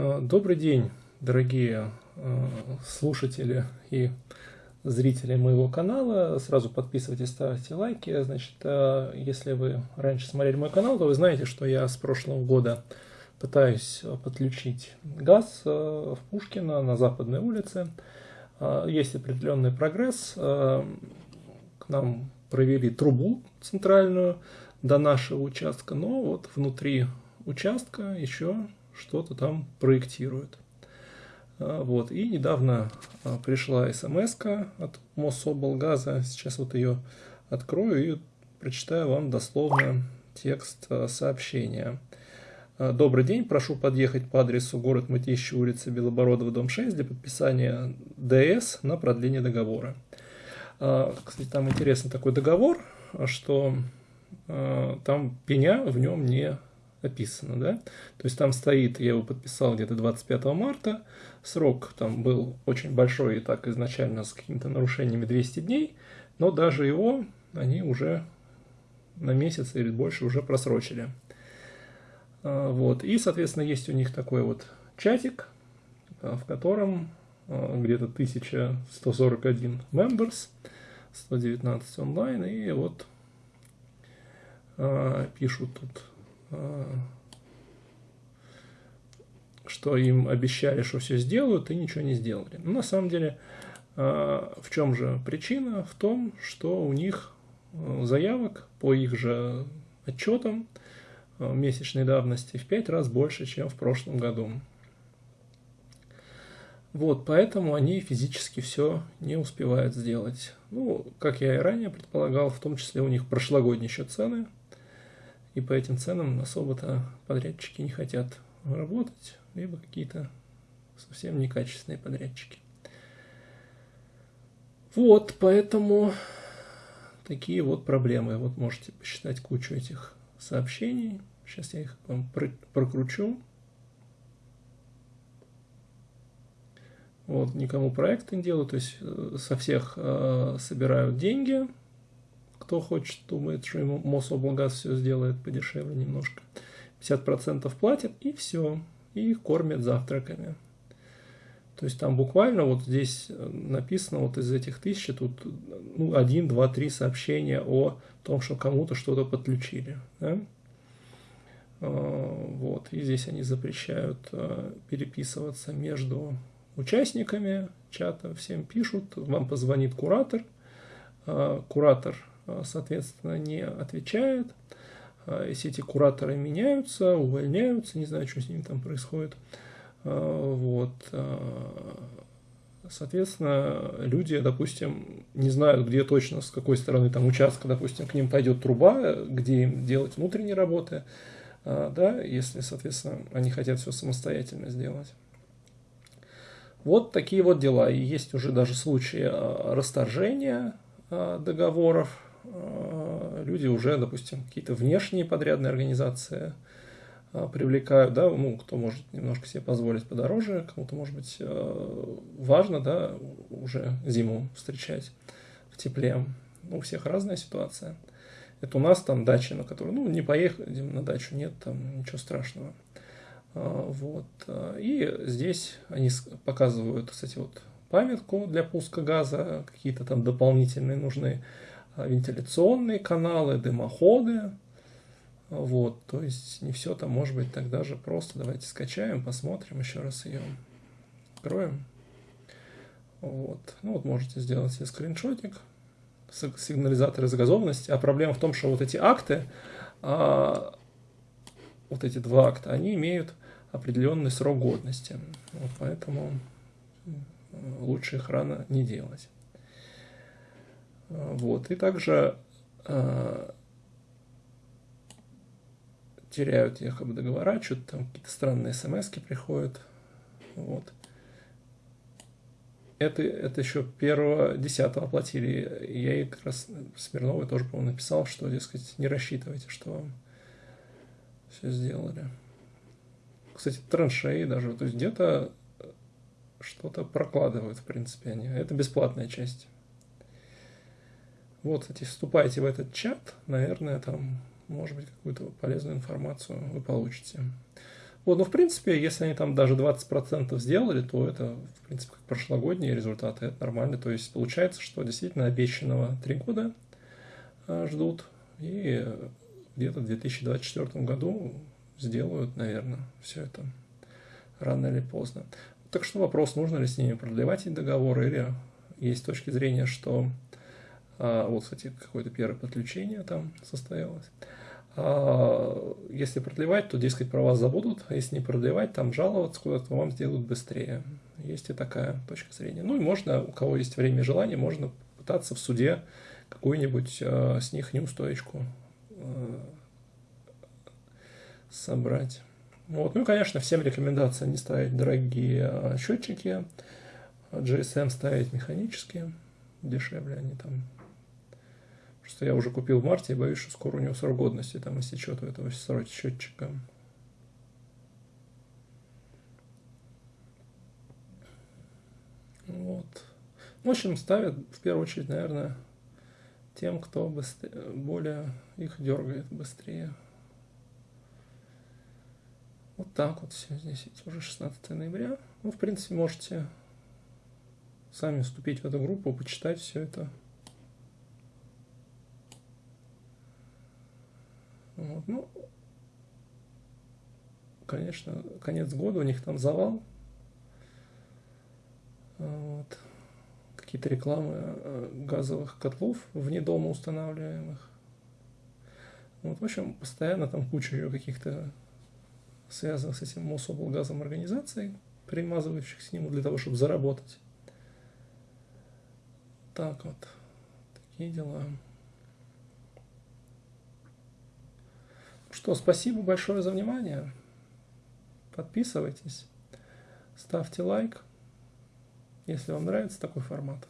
Э, добрый день, дорогие э, слушатели и зрители моего канала. Сразу подписывайтесь, ставьте лайки. Значит, э, если вы раньше смотрели мой канал, то вы знаете, что я с прошлого года пытаюсь подключить газ в Пушкино на Западной улице. Есть определенный прогресс. К нам провели трубу центральную до нашего участка, но вот внутри участка еще что-то там проектирует. А, вот. И недавно а, пришла смс от Мособлгаза. Сейчас вот ее открою и прочитаю вам дословно текст а, сообщения. Добрый день, прошу подъехать по адресу город Мытищи, улица Белобородова, дом 6 для подписания ДС на продление договора. Кстати, там интересный такой договор, что там пеня в нем не описано, да. То есть там стоит, я его подписал где-то 25 марта, срок там был очень большой и так изначально с какими-то нарушениями 200 дней, но даже его они уже на месяц или больше уже просрочили. А, вот. И, соответственно, есть у них такой вот чатик, а, в котором а, где-то 1141 members, 119 онлайн, и вот пишут тут что им обещали, что все сделают, и ничего не сделали. Но на самом деле, а, в чем же причина? В том, что у них а, заявок по их же отчетам месячной давности в 5 раз больше, чем в прошлом году. Вот, поэтому они физически все не успевают сделать. Ну, как я и ранее предполагал, в том числе у них прошлогодние еще цены – и по этим ценам особо-то подрядчики не хотят работать, либо какие-то совсем некачественные подрядчики. Вот, поэтому такие вот проблемы. Вот можете посчитать кучу этих сообщений. Сейчас я их вам прокручу. Вот, никому проекты не делаю, то есть э, со всех э, собирают деньги, кто хочет, думает, что ему Мособлгаз все сделает подешевле немножко. 50% платят и все. И их кормят завтраками. То есть там буквально вот здесь э, написано вот из этих тысячи тут ну, один, два, три сообщения о том, что кому-то что-то подключили. Да? А, вот. И здесь они запрещают э, переписываться между участниками чата. Всем пишут, вам позвонит куратор. А, куратор соответственно, не отвечает. Э, если эти кураторы меняются, увольняются, не знаю, что с ними там происходит. Э, вот. Соответственно, люди, допустим, не знают, где точно, с какой стороны там участка, допустим, к ним пойдет труба, где им делать внутренние работы, да, если, соответственно, они хотят все самостоятельно сделать. Вот такие вот дела. И есть уже даже случаи расторжения договоров, Э, люди уже, допустим, какие-то внешние подрядные организации э, привлекают, да, ну, кто может немножко себе позволить подороже, кому-то, может быть, э, важно, да, уже зиму встречать в тепле. Ну, у всех разная ситуация. Это у нас там дача, на которую, ну, не поехали на дачу, нет, там ничего страшного. Вот. И здесь они показывают, кстати, вот памятку для пуска газа, какие-то там дополнительные нужны вентиляционные каналы, дымоходы. Вот, то есть не все там может быть так даже просто. Давайте скачаем, посмотрим, еще раз ее откроем. Вот, ну вот можете сделать себе скриншотик, сигнализаторы загазованности. А проблема в том, что вот эти акты, а, вот эти два акта, они имеют определенный срок годности. Вот поэтому лучше их рано не делать. Вот. И также э, теряют якобы договора, что-то там какие-то странные смс приходят. Вот. Это, это еще первого десятого оплатили. Я ей как раз Смирновой тоже, по-моему, написал, что, дескать, не рассчитывайте, что вам все сделали. Кстати, траншеи даже, то есть где-то что-то прокладывают, в принципе, они. Это бесплатная часть. Вот, кстати, вступайте в этот чат, наверное, там, может быть, какую-то полезную информацию вы получите. Вот, ну, в принципе, если они там даже 20% сделали, то это, в принципе, как прошлогодние результаты, это нормально. То есть получается, что действительно обещанного 3 года а, ждут, и где-то в 2024 году сделают, наверное, все это рано или поздно. Так что вопрос, нужно ли с ними продлевать эти договоры, или есть точки зрения, что вот, кстати, какое-то первое подключение там состоялось. А, если продлевать, то, дескать, про вас забудут, а если не продлевать, там жаловаться куда-то вам сделают быстрее. Есть и такая точка зрения. Ну и можно, у кого есть время и желание, можно пытаться в суде какую-нибудь э, с них неустоечку собрать. Вот. Ну и, конечно, всем рекомендация не ставить дорогие счетчики, GSM ставить механические, дешевле они там что я уже купил в марте и боюсь, что скоро у него срок годности там истечет у этого счетчика. Вот. В общем, ставят в первую очередь, наверное, тем, кто быстрее, более их дергает быстрее. Вот так вот все здесь уже 16 ноября. Ну, в принципе, можете сами вступить в эту группу, почитать все это. Вот. Ну, конечно, конец года, у них там завал. Вот. Какие-то рекламы э, газовых котлов вне дома устанавливаемых. Вот, в общем, постоянно там куча каких-то связанных с этим Мособлгазом организаций, примазывающих к нему для того, чтобы заработать. Так вот, такие дела. Что, спасибо большое за внимание. Подписывайтесь, ставьте лайк, если вам нравится такой формат.